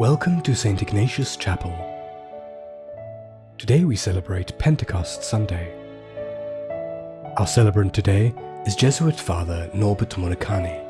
Welcome to St. Ignatius Chapel. Today we celebrate Pentecost Sunday. Our celebrant today is Jesuit Father Norbert Murakami.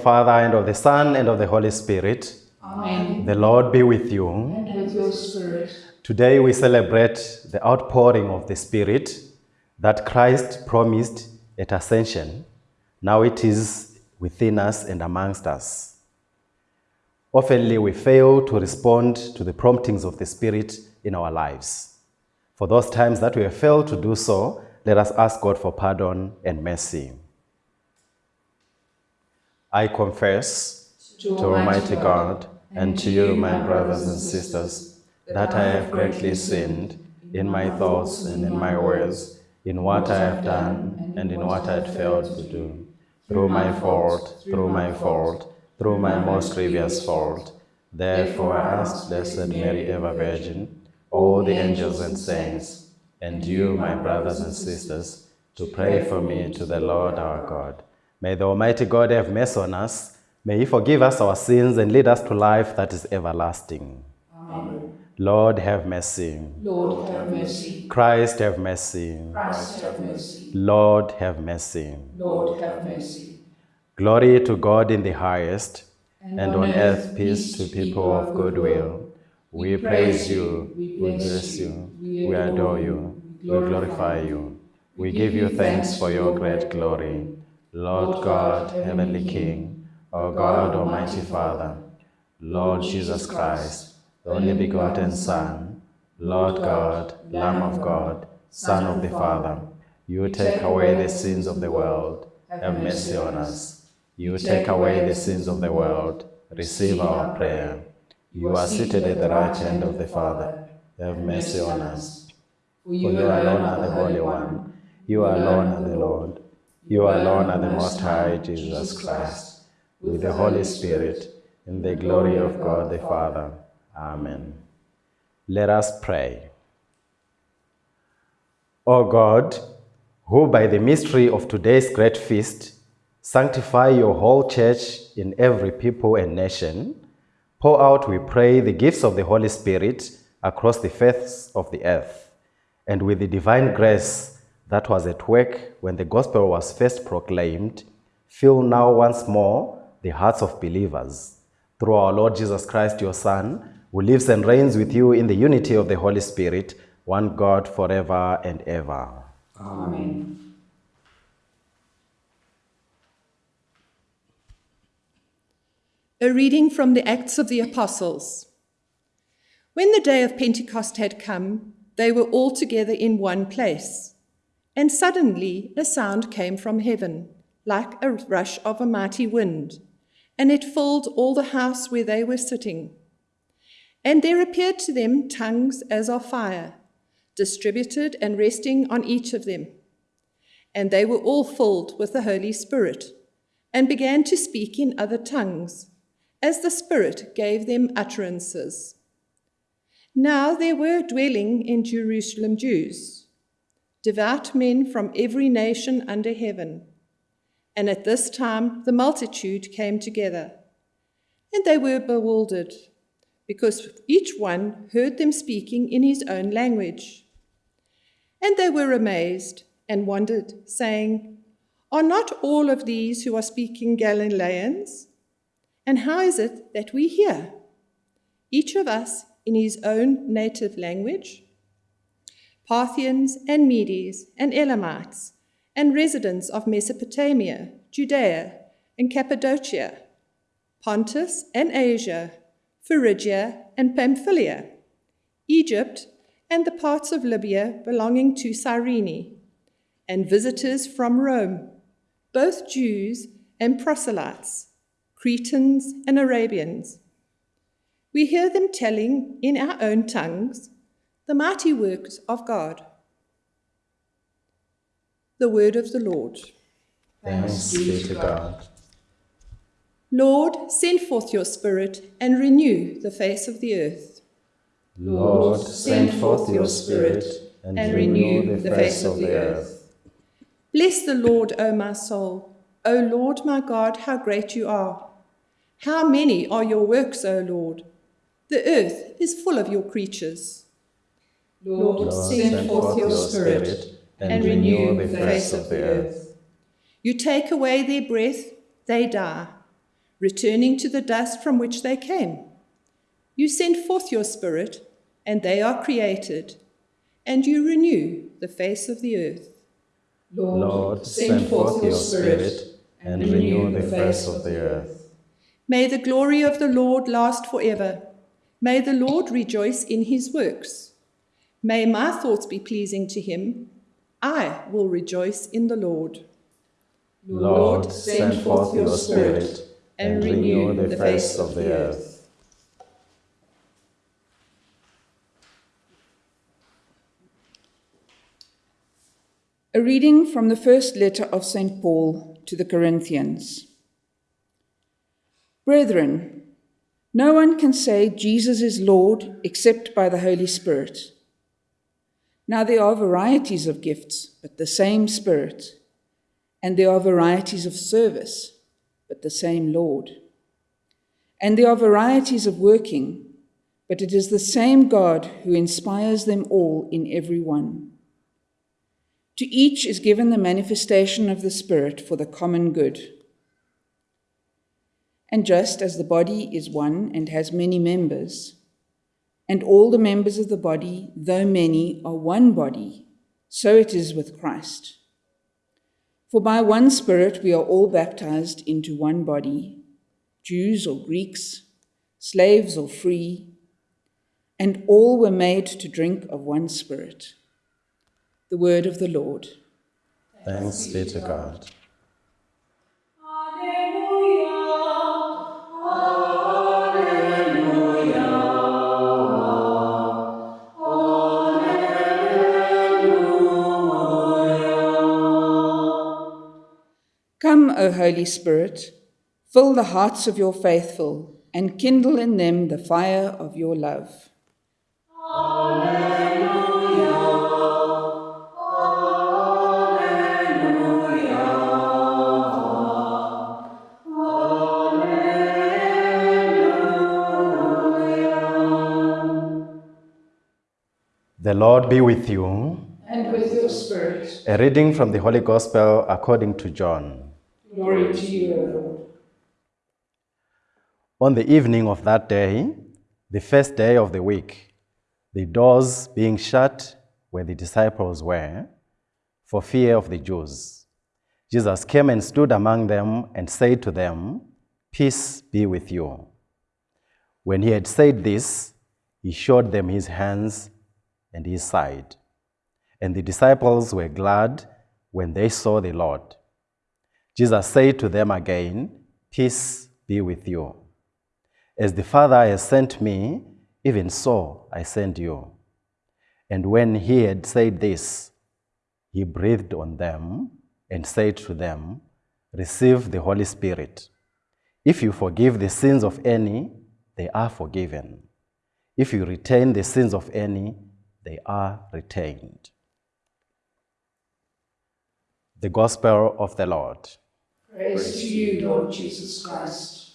Father, and of the Son, and of the Holy Spirit, Amen. the Lord be with you. And with your spirit. Today we celebrate the outpouring of the Spirit that Christ promised at Ascension. Now it is within us and amongst us. Oftenly we fail to respond to the promptings of the Spirit in our lives. For those times that we have failed to do so, let us ask God for pardon and mercy. I confess to Almighty God and to you, my brothers and sisters, that I have greatly sinned in my thoughts and in my words, in what I have done and in what I had failed to do, through my fault, through my fault, through my most grievous fault. Therefore I ask Blessed Mary, ever Virgin, all the angels and saints, and you, my brothers and sisters, to pray for me to the Lord our God. May the Almighty God have mercy on us. May He forgive us our sins and lead us to life that is everlasting. Amen. Lord, have mercy. Lord, have mercy. Christ, have mercy. Christ, have mercy. Lord, have mercy. Lord, have mercy. Glory to God in the highest, and on earth peace to people of good will. We praise you, we bless you, we adore you, we glorify you. We give you thanks for your great glory. Lord God, Heavenly King, O God, Almighty Father, Lord Jesus Christ, the only begotten Son, Lord God, Lamb of God, Son of the Father, you take away the sins of the world, have mercy on us. You take away the sins of the world, receive our prayer. You are seated at the right hand of the Father, have mercy on us. For you alone are the Holy One, you alone are the Lord, you alone are the Most High Jesus Christ, with the Holy Spirit, in the glory of God the Father. Amen. Let us pray. O God, who by the mystery of today's great feast sanctify your whole church in every people and nation, pour out, we pray, the gifts of the Holy Spirit across the face of the earth, and with the divine grace that was at work when the gospel was first proclaimed, fill now once more the hearts of believers. Through our Lord Jesus Christ, your Son, who lives and reigns with you in the unity of the Holy Spirit, one God forever and ever. Amen. A reading from the Acts of the Apostles. When the day of Pentecost had come, they were all together in one place. And suddenly a sound came from heaven, like a rush of a mighty wind, and it filled all the house where they were sitting. And there appeared to them tongues as of fire, distributed and resting on each of them. And they were all filled with the Holy Spirit, and began to speak in other tongues as the Spirit gave them utterances. Now there were dwelling in Jerusalem Jews, devout men from every nation under heaven. And at this time the multitude came together, and they were bewildered, because each one heard them speaking in his own language. And they were amazed and wondered, saying, Are not all of these who are speaking Galileans? And how is it that we hear, each of us in his own native language? Parthians and Medes and Elamites and residents of Mesopotamia, Judea and Cappadocia, Pontus and Asia, Phrygia and Pamphylia, Egypt and the parts of Libya belonging to Cyrene, and visitors from Rome, both Jews and proselytes, Cretans and Arabians. We hear them telling in our own tongues the mighty works of God. The word of the Lord. Thanks be to God. Lord, send forth your Spirit and renew the face of the earth. Lord, send forth your Spirit and, renew the face of the earth. Bless the Lord, O my soul. O Lord my God, how great you are. How many are your works, O Lord? The earth is full of your creatures. Lord, Lord, send forth your Spirit and renew the face of the earth. You take away their breath, they die, returning to the dust from which they came. You send forth your Spirit, and they are created, and you renew the face of the earth. Lord, send forth your Spirit and renew the face of the earth. May the glory of the Lord last forever. May the Lord rejoice in his works. May my thoughts be pleasing to him. I will rejoice in the Lord. Lord, send forth your Spirit and renew the face of the earth. A reading from the first letter of St. Paul to the Corinthians. Brethren, no one can say Jesus is Lord except by the Holy Spirit. Now there are varieties of gifts, but the same Spirit. And there are varieties of service, but the same Lord. And there are varieties of working, but it is the same God who inspires them all in every one. To each is given the manifestation of the Spirit for the common good. And just as the body is one and has many members, and all the members of the body, though many, are one body, so it is with Christ. For by one Spirit we are all baptized into one body, Jews or Greeks, slaves or free, and all were made to drink of one Spirit. The word of the Lord. Thanks be to God. Come, O Holy Spirit, fill the hearts of your faithful and kindle in them the fire of your love. Alleluia. The Lord be with you. And with your Spirit, A reading from the Holy Gospel according to John. Glory to you, O Lord. On the evening of that day, the first day of the week, the doors being shut where the disciples were, for fear of the Jews, Jesus came and stood among them and said to them, Peace be with you. When he had said this, he showed them his hands and his side. And the disciples were glad when they saw the Lord. Jesus said to them again, Peace be with you. As the Father has sent me, even so I send you. And when he had said this, he breathed on them and said to them, Receive the Holy Spirit. If you forgive the sins of any, they are forgiven. If you retain the sins of any, they are retained. The Gospel of the Lord. Praise to you, Lord Jesus Christ.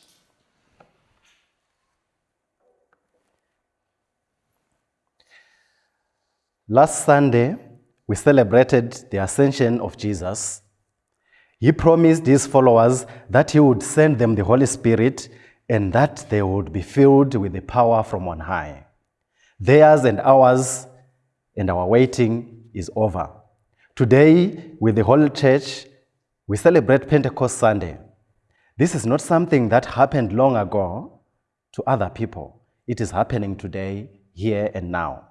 Last Sunday, we celebrated the ascension of Jesus. He promised his followers that he would send them the Holy Spirit and that they would be filled with the power from on high. Theirs and ours and our waiting is over. Today, with the whole church, we celebrate Pentecost Sunday. This is not something that happened long ago to other people. It is happening today, here and now.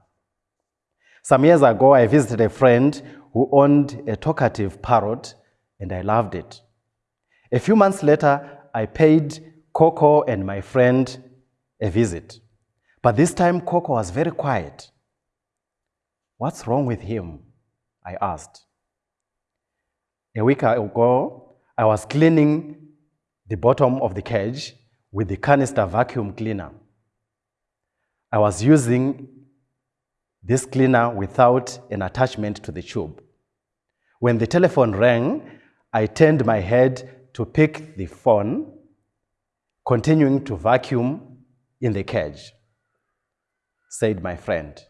Some years ago, I visited a friend who owned a talkative parrot, and I loved it. A few months later, I paid Coco and my friend a visit. But this time, Coco was very quiet. What's wrong with him? I asked. A week ago, I was cleaning the bottom of the cage with the canister vacuum cleaner. I was using this cleaner without an attachment to the tube. When the telephone rang, I turned my head to pick the phone, continuing to vacuum in the cage, said my friend.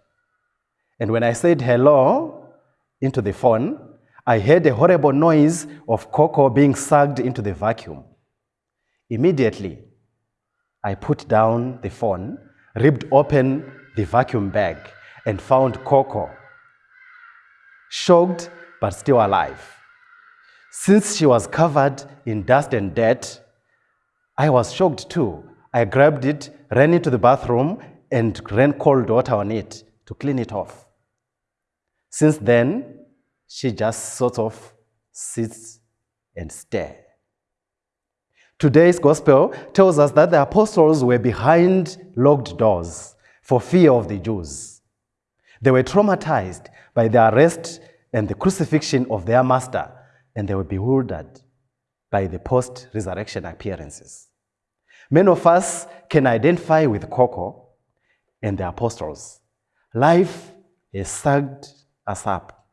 And when I said hello into the phone, I heard a horrible noise of Coco being sucked into the vacuum. Immediately, I put down the phone, ripped open the vacuum bag, and found Coco, shocked but still alive. Since she was covered in dust and dirt, I was shocked too. I grabbed it, ran into the bathroom, and ran cold water on it to clean it off. Since then, she just sort of sits and stares. Today's gospel tells us that the apostles were behind locked doors for fear of the Jews. They were traumatized by the arrest and the crucifixion of their master, and they were bewildered by the post resurrection appearances. Many of us can identify with Coco and the apostles. Life has sucked us up,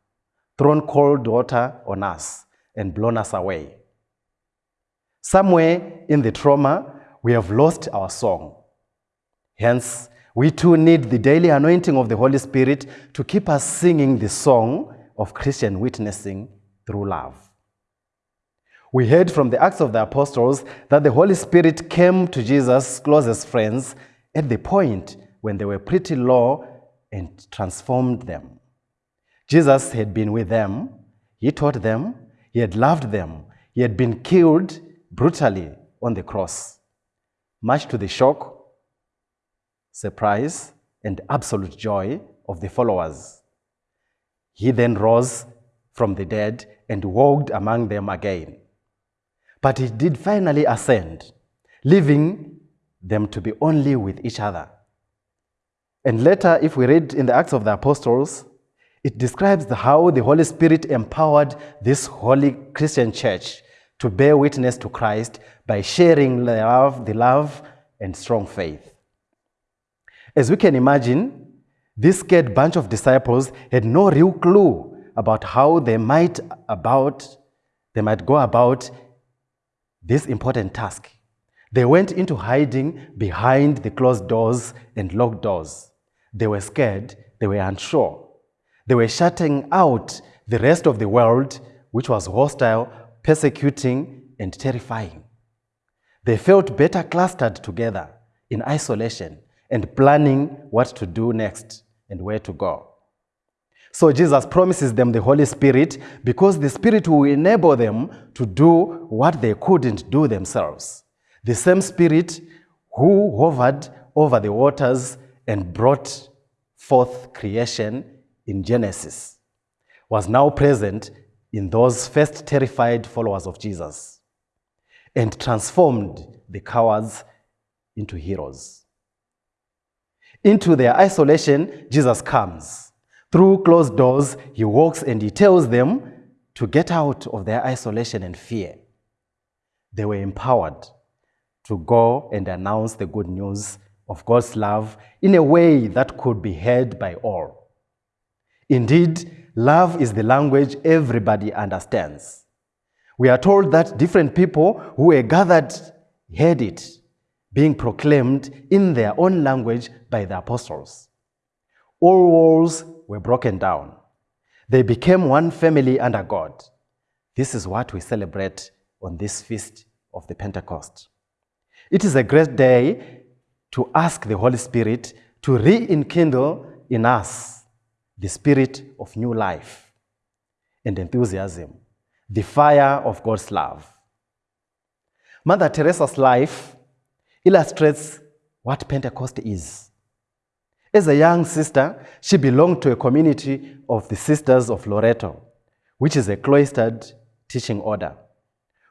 thrown cold water on us, and blown us away. Somewhere in the trauma, we have lost our song. Hence, we too need the daily anointing of the Holy Spirit to keep us singing the song of Christian witnessing through love. We heard from the Acts of the Apostles that the Holy Spirit came to Jesus' closest friends at the point when they were pretty low and transformed them. Jesus had been with them, he taught them, he had loved them, he had been killed brutally on the cross. Much to the shock, surprise, and absolute joy of the followers. He then rose from the dead and walked among them again. But he did finally ascend, leaving them to be only with each other. And later, if we read in the Acts of the Apostles, it describes how the Holy Spirit empowered this holy Christian church to bear witness to Christ by sharing the love, the love and strong faith. As we can imagine, this scared bunch of disciples had no real clue about how they might about they might go about this important task. They went into hiding behind the closed doors and locked doors. They were scared, they were unsure. They were shutting out the rest of the world, which was hostile persecuting, and terrifying. They felt better clustered together in isolation and planning what to do next and where to go. So Jesus promises them the Holy Spirit because the Spirit will enable them to do what they couldn't do themselves. The same Spirit who hovered over the waters and brought forth creation in Genesis was now present in those first terrified followers of Jesus and transformed the cowards into heroes. Into their isolation, Jesus comes. Through closed doors, he walks and he tells them to get out of their isolation and fear. They were empowered to go and announce the good news of God's love in a way that could be heard by all. Indeed, love is the language everybody understands. We are told that different people who were gathered heard it being proclaimed in their own language by the apostles. All walls were broken down. They became one family under God. This is what we celebrate on this feast of the Pentecost. It is a great day to ask the Holy Spirit to rekindle in us the spirit of new life and enthusiasm, the fire of God's love. Mother Teresa's life illustrates what Pentecost is As a young sister, she belonged to a community of the Sisters of Loreto, which is a cloistered teaching order.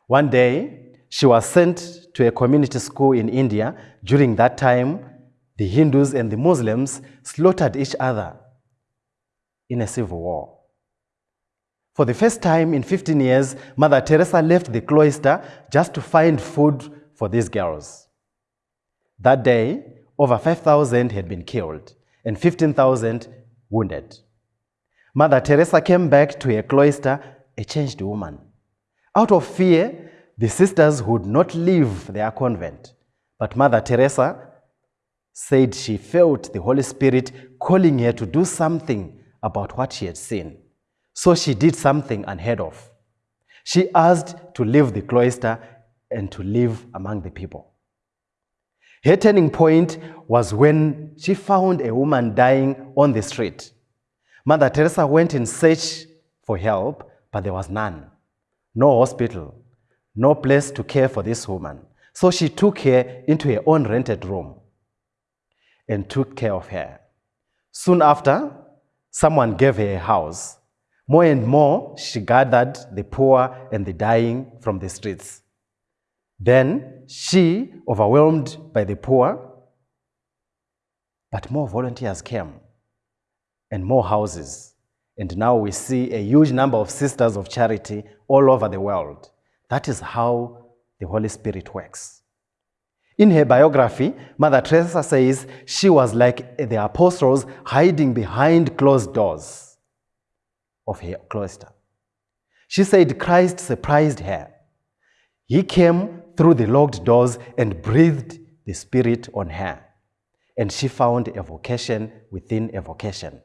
One day, she was sent to a community school in India. During that time, the Hindus and the Muslims slaughtered each other in a civil war. For the first time in 15 years, Mother Teresa left the cloister just to find food for these girls. That day, over 5,000 had been killed and 15,000 wounded. Mother Teresa came back to her cloister a changed woman. Out of fear, the sisters would not leave their convent. But Mother Teresa said she felt the Holy Spirit calling her to do something about what she had seen. So she did something unheard of. She asked to leave the cloister and to live among the people. Her turning point was when she found a woman dying on the street. Mother Teresa went in search for help, but there was none. No hospital, no place to care for this woman. So she took her into her own rented room and took care of her. Soon after, someone gave her a house. More and more, she gathered the poor and the dying from the streets. Then she, overwhelmed by the poor, but more volunteers came and more houses. And now we see a huge number of sisters of charity all over the world. That is how the Holy Spirit works. In her biography, Mother Teresa says she was like the apostles hiding behind closed doors of her cloister. She said Christ surprised her. He came through the locked doors and breathed the Spirit on her. And she found a vocation within a vocation.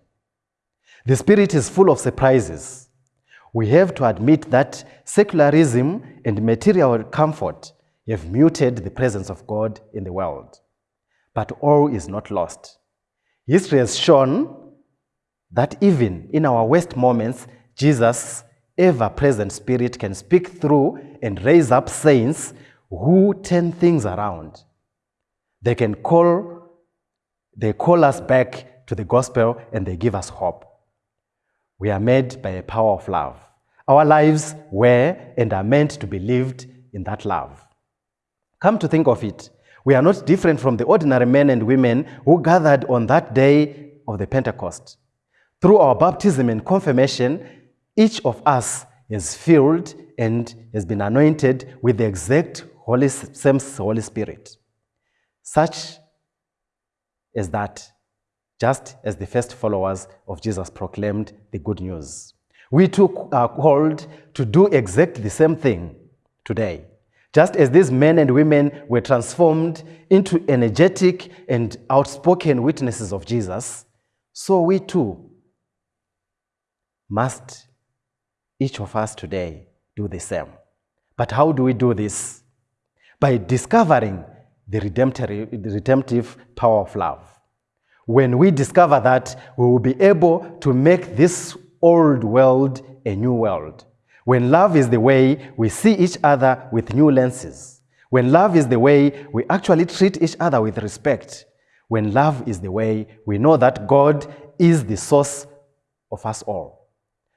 The Spirit is full of surprises. We have to admit that secularism and material comfort have muted the presence of God in the world. But all is not lost. History has shown that even in our worst moments, Jesus' ever present Spirit can speak through and raise up saints who turn things around. They can call, they call us back to the gospel and they give us hope. We are made by a power of love. Our lives were and are meant to be lived in that love. Come to think of it, we are not different from the ordinary men and women who gathered on that day of the Pentecost. Through our baptism and confirmation, each of us is filled and has been anointed with the exact Holy, same Holy Spirit. Such is that, just as the first followers of Jesus proclaimed the good news. We too are called to do exactly the same thing today. Just as these men and women were transformed into energetic and outspoken witnesses of Jesus, so we too must, each of us today, do the same. But how do we do this? By discovering the redemptive, power of love. When we discover that, we will be able to make this old world a new world. When love is the way we see each other with new lenses. When love is the way we actually treat each other with respect. When love is the way we know that God is the source of us all.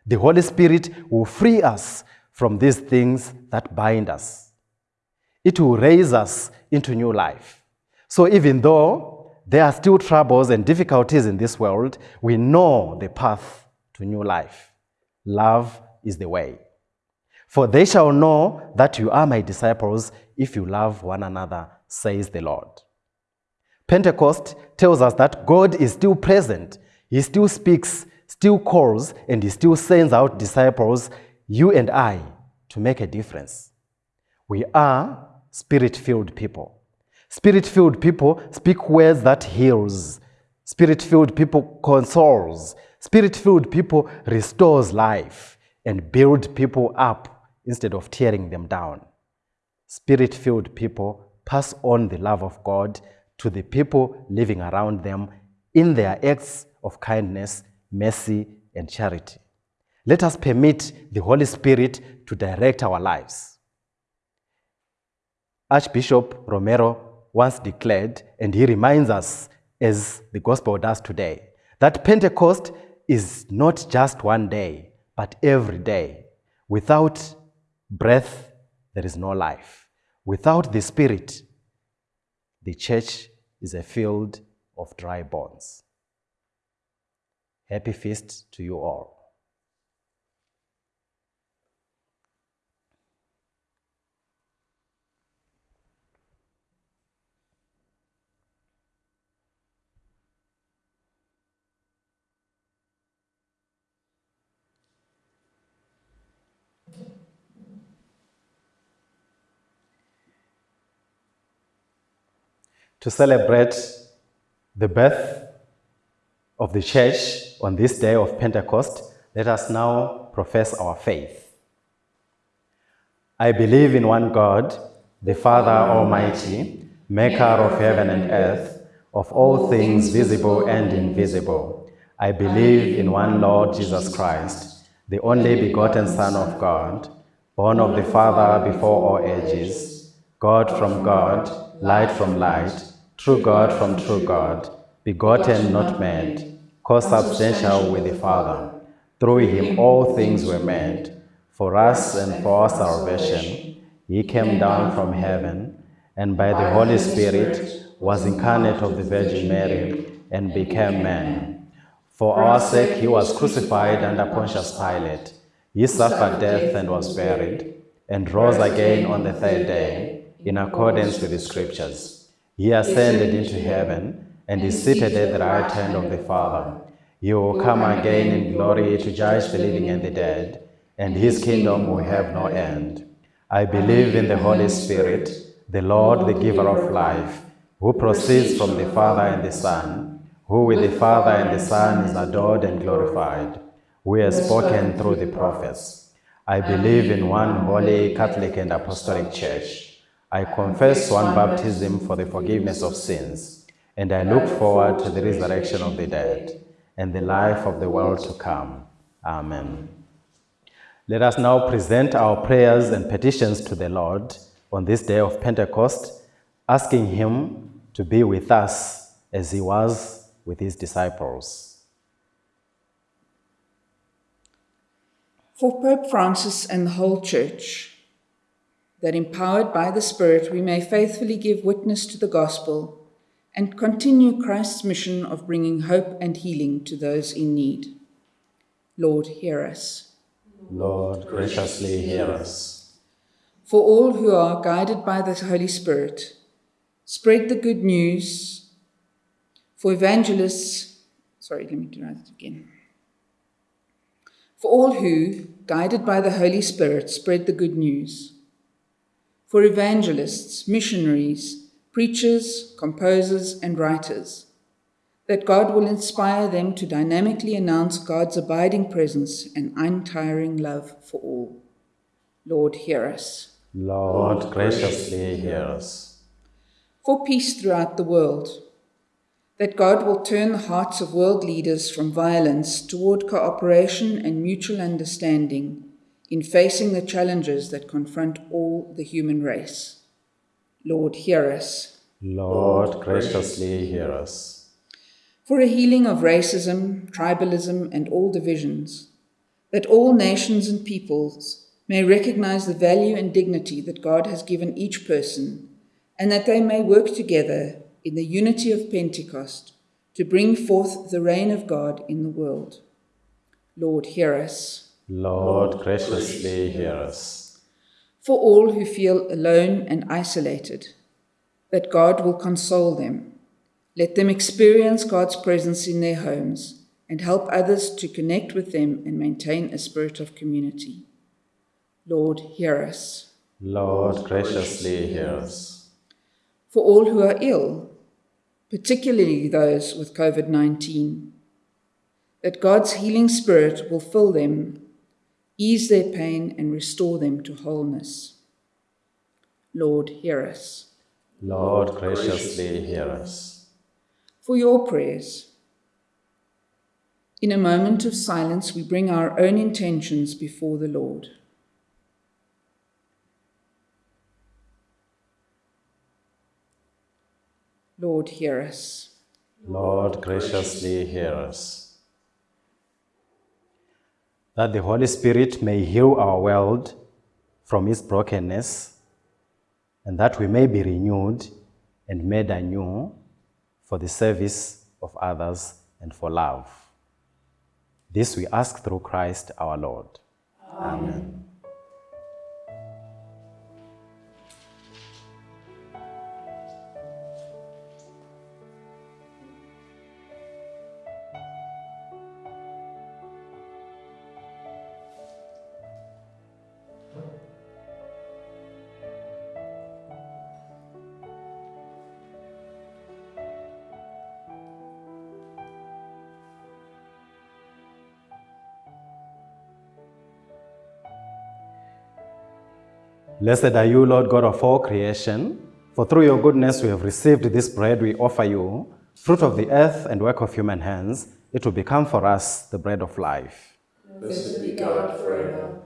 The Holy Spirit will free us from these things that bind us. It will raise us into new life. So even though there are still troubles and difficulties in this world, we know the path to new life. Love is the way. For they shall know that you are my disciples if you love one another, says the Lord. Pentecost tells us that God is still present. He still speaks, still calls, and he still sends out disciples, you and I, to make a difference. We are spirit-filled people. Spirit-filled people speak words that heals. Spirit-filled people consoles. Spirit-filled people restores life and build people up instead of tearing them down. Spirit-filled people pass on the love of God to the people living around them in their acts of kindness, mercy, and charity. Let us permit the Holy Spirit to direct our lives. Archbishop Romero once declared, and he reminds us as the gospel does today. That Pentecost is not just one day, but every day. Without breath, there is no life. Without the Spirit, the church is a field of dry bones. Happy feast to you all. To celebrate the birth of the church on this day of Pentecost, let us now profess our faith. I believe in one God, the Father Almighty, maker of heaven and earth, of all things visible and invisible. I believe in one Lord Jesus Christ, the only begotten Son of God, born of the Father before all ages, God from God, light from light, true God from true God, begotten, not made, consubstantial with the Father. Through him all things were made. For us and for our salvation, he came down from heaven, and by the Holy Spirit was incarnate of the Virgin Mary, and became man. For our sake he was crucified under Pontius Pilate. He suffered death and was buried, and rose again on the third day, in accordance with the Scriptures. He ascended into heaven and is seated at the right hand of the Father. He will come again in glory to judge the living and the dead, and his kingdom will have no end. I believe in the Holy Spirit, the Lord, the giver of life, who proceeds from the Father and the Son, who with the Father and the Son is adored and glorified, who has spoken through the prophets. I believe in one holy, Catholic, and Apostolic Church. I confess one baptism for the forgiveness of sins, and I look forward to the resurrection of the dead and the life of the world to come. Amen. Let us now present our prayers and petitions to the Lord on this day of Pentecost, asking Him to be with us as He was with His disciples. For Pope Francis and the whole Church, that empowered by the Spirit we may faithfully give witness to the gospel and continue Christ's mission of bringing hope and healing to those in need. Lord, hear us. Lord, graciously hear us. For all who are guided by the Holy Spirit, spread the good news. For evangelists, sorry, let me write that again. For all who, guided by the Holy Spirit, spread the good news for evangelists, missionaries, preachers, composers, and writers, that God will inspire them to dynamically announce God's abiding presence and untiring love for all. Lord, hear us. Lord, graciously hear us. For peace throughout the world, that God will turn the hearts of world leaders from violence toward cooperation and mutual understanding in facing the challenges that confront all the human race. Lord, hear us. Lord, graciously hear us. For a healing of racism, tribalism, and all divisions, that all nations and peoples may recognize the value and dignity that God has given each person, and that they may work together in the unity of Pentecost to bring forth the reign of God in the world. Lord, hear us. Lord, graciously hear us. For all who feel alone and isolated, that God will console them. Let them experience God's presence in their homes and help others to connect with them and maintain a spirit of community. Lord, hear us. Lord, graciously hear us. For all who are ill, particularly those with COVID 19, that God's healing spirit will fill them ease their pain, and restore them to wholeness. Lord, hear us. Lord, graciously hear us. For your prayers. In a moment of silence, we bring our own intentions before the Lord. Lord, hear us. Lord, graciously hear us. That the Holy Spirit may heal our world from its brokenness, and that we may be renewed and made anew for the service of others and for love. This we ask through Christ our Lord. Amen. Blessed are you, Lord God of all creation, for through your goodness we have received this bread we offer you, fruit of the earth and work of human hands. It will become for us the bread of life. Blessed be God forever.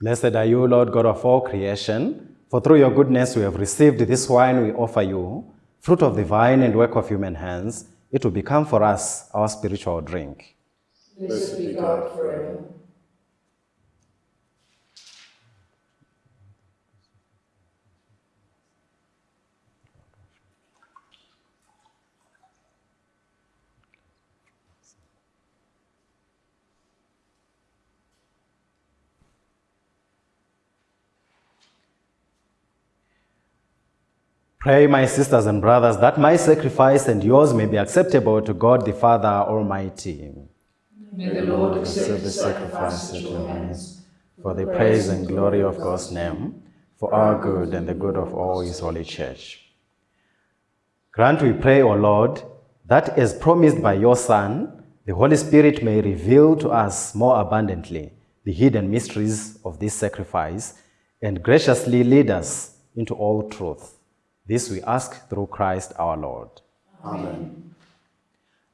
Blessed are you, Lord God of all creation, for through your goodness we have received this wine we offer you, fruit of the vine and work of human hands. It will become for us our spiritual drink. Blessed be God forever. Pray, my sisters and brothers, that my sacrifice and yours may be acceptable to God the Father Almighty. May the Lord accept the sacrifice at your hands, for the praise and glory of God's name, for our good and the good of all his holy church. Grant, we pray, O Lord, that as promised by your Son, the Holy Spirit may reveal to us more abundantly the hidden mysteries of this sacrifice and graciously lead us into all truth. This we ask through Christ our Lord. Amen.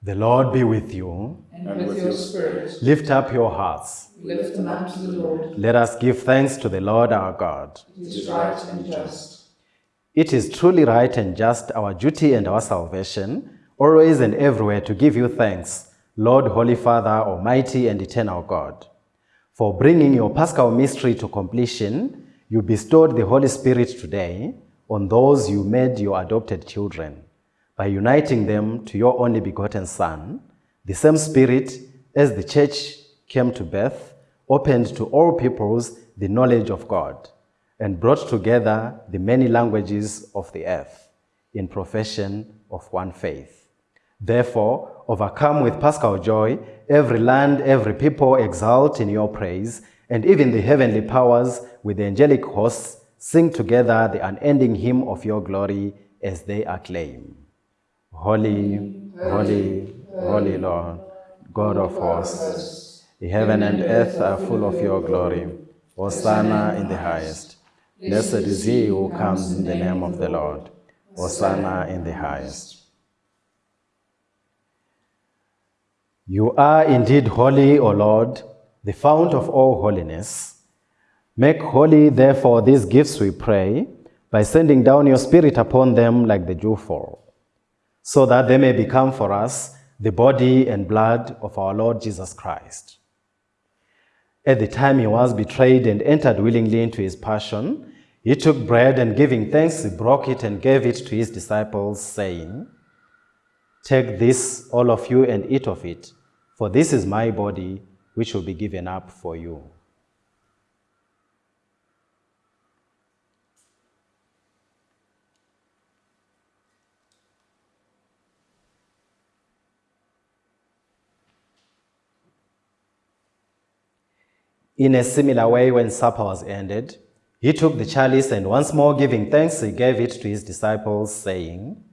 The Lord be with you. And with your spirit, Lift up your hearts. lift them up to the Lord. Let us give thanks to the Lord our God. It is right and just. It is truly right and just, our duty and our salvation, always and everywhere to give you thanks, Lord, Holy Father, Almighty and Eternal God. For bringing your Paschal mystery to completion, you bestowed the Holy Spirit today on those you made your adopted children, by uniting them to your only begotten Son, the same Spirit, as the Church came to birth, opened to all peoples the knowledge of God and brought together the many languages of the earth in profession of one faith. Therefore, overcome with paschal joy, every land, every people exult in your praise, and even the heavenly powers with the angelic hosts sing together the unending hymn of your glory as they acclaim. Holy, holy, holy Lord, God of hosts, the heaven and earth are full of your glory. Hosanna in the highest. Blessed is he who comes in the name of the Lord. Hosanna in the highest. You are indeed holy, O Lord, the fount of all holiness. Make holy, therefore, these gifts, we pray, by sending down your Spirit upon them like the dewfall, so that they may become for us the body and blood of our Lord Jesus Christ. At the time he was betrayed and entered willingly into his passion, he took bread and giving thanks, he broke it and gave it to his disciples, saying, Take this, all of you, and eat of it, for this is my body, which will be given up for you. In a similar way, when supper was ended, he took the chalice and once more giving thanks, he gave it to his disciples, saying,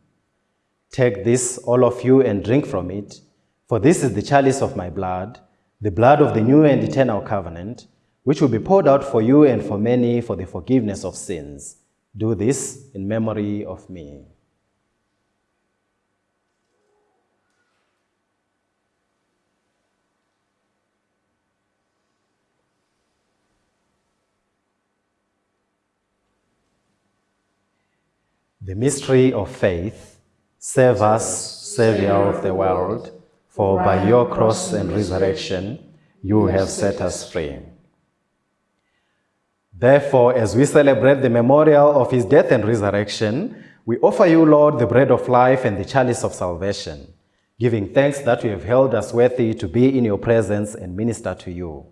Take this, all of you, and drink from it, for this is the chalice of my blood, the blood of the new and eternal covenant, which will be poured out for you and for many for the forgiveness of sins. Do this in memory of me. The mystery of faith, save us, Saviour of the world, for by your cross and resurrection you have set us free. Therefore, as we celebrate the memorial of his death and resurrection, we offer you, Lord, the bread of life and the chalice of salvation, giving thanks that you have held us worthy to be in your presence and minister to you.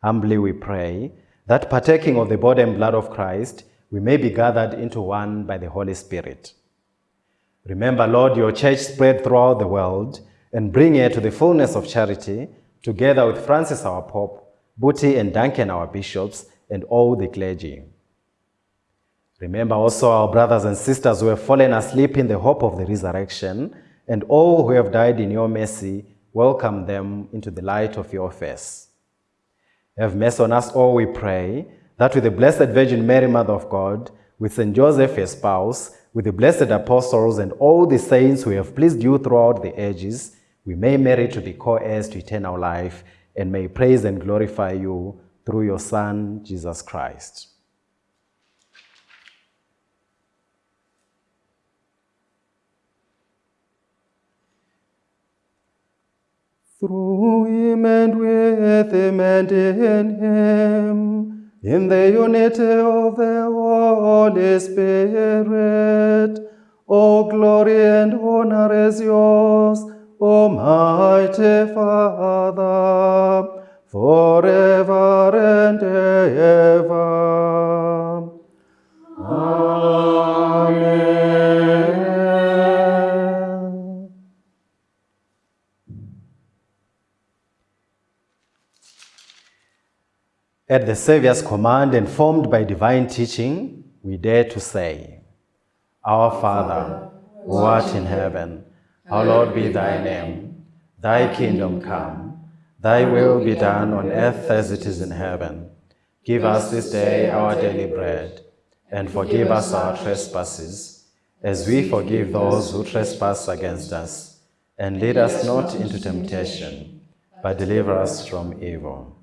Humbly we pray that partaking of the body and blood of Christ, we may be gathered into one by the Holy Spirit. Remember, Lord, your church spread throughout the world and bring it to the fullness of charity, together with Francis our Pope, Booty and Duncan our bishops, and all the clergy. Remember also our brothers and sisters who have fallen asleep in the hope of the resurrection, and all who have died in your mercy, welcome them into the light of your face. Have mercy on us all, we pray, that with the Blessed Virgin Mary, Mother of God, with St. Joseph, her spouse, with the blessed apostles and all the saints who have pleased you throughout the ages, we may merit to be co-heirs to eternal life and may praise and glorify you through your Son, Jesus Christ. Through him and with him and in him, in the unity of the Holy Spirit, all glory and honor is yours, Almighty Father, forever and ever. At the Saviour's command and formed by divine teaching, we dare to say, Our Father, who art in heaven, hallowed be thy name. Thy kingdom come, thy will be done on earth as it is in heaven. Give us this day our daily bread, and forgive us our trespasses, as we forgive those who trespass against us. And lead us not into temptation, but deliver us from evil.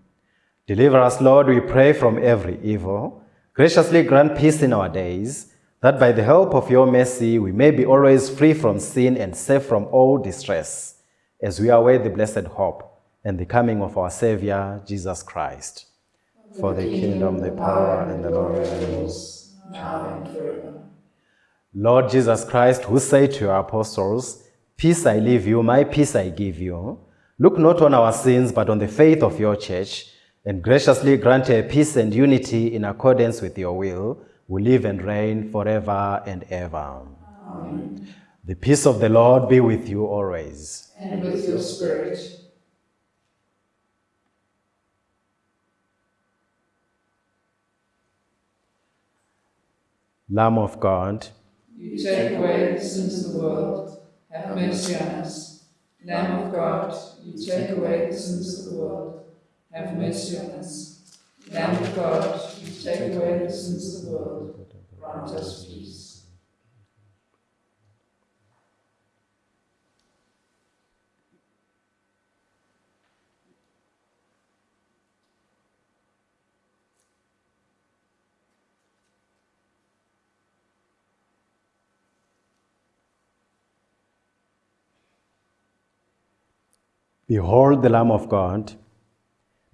Deliver us, Lord, we pray, from every evil. Graciously grant peace in our days, that by the help of your mercy we may be always free from sin and safe from all distress, as we await the blessed hope and the coming of our Savior, Jesus Christ. For the kingdom, the power, and the glory now and forever. Lord Jesus Christ, who said to your apostles, Peace I leave you, my peace I give you, look not on our sins, but on the faith of your church, and graciously grant her peace and unity in accordance with your will, who live and reign forever and ever. Amen. The peace of the Lord be with you always. And with your spirit. Lamb of God, You take away the sins of the world. Have mercy on us. Lamb of God, you take away the sins of the world. Have mercy on us. Lamb of God, you take away the sins of the world. Grant us peace. behold the Lamb of God.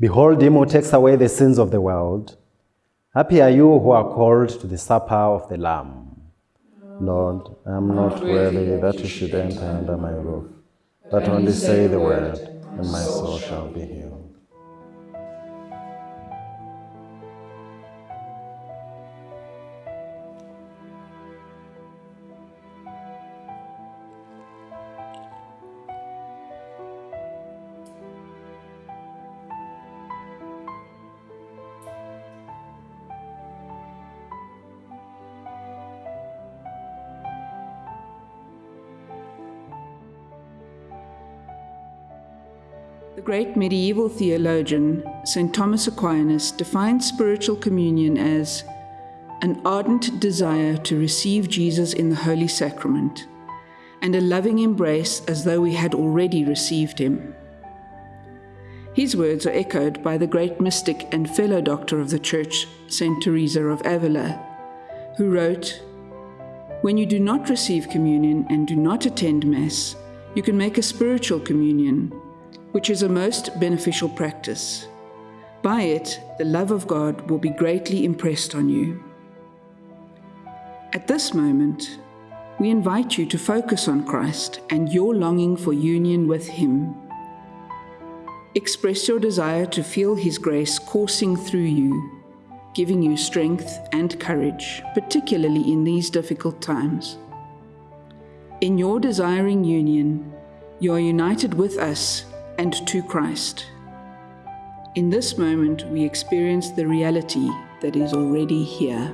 Behold him who takes away the sins of the world. Happy are you who are called to the supper of the Lamb. Lord, I am not worthy that you should enter under my roof, but only say the word, and my soul shall be healed. Great medieval theologian, St. Thomas Aquinas, defined spiritual communion as an ardent desire to receive Jesus in the Holy Sacrament and a loving embrace as though we had already received him. His words are echoed by the great mystic and fellow doctor of the Church, St. Teresa of Avila, who wrote, When you do not receive communion and do not attend Mass, you can make a spiritual communion, which is a most beneficial practice. By it, the love of God will be greatly impressed on you. At this moment, we invite you to focus on Christ and your longing for union with Him. Express your desire to feel His grace coursing through you, giving you strength and courage, particularly in these difficult times. In your desiring union, you are united with us and to Christ. In this moment, we experience the reality that is already here.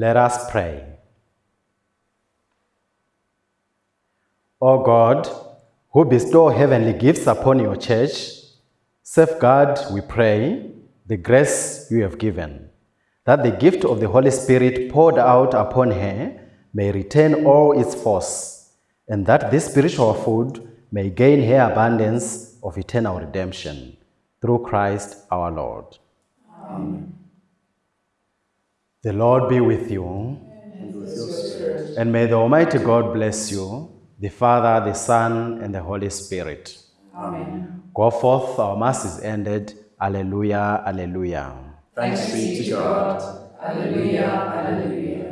Let us pray. O God, who bestow heavenly gifts upon your church, safeguard, we pray, the grace you have given, that the gift of the Holy Spirit poured out upon her may retain all its force, and that this spiritual food may gain her abundance of eternal redemption. Through Christ our Lord. Amen. The Lord be with you. And with your spirit. And may the Almighty God bless you, the Father, the Son, and the Holy Spirit. Amen. Go forth, our Mass is ended. Alleluia, alleluia. Thanks be to God. Alleluia, alleluia.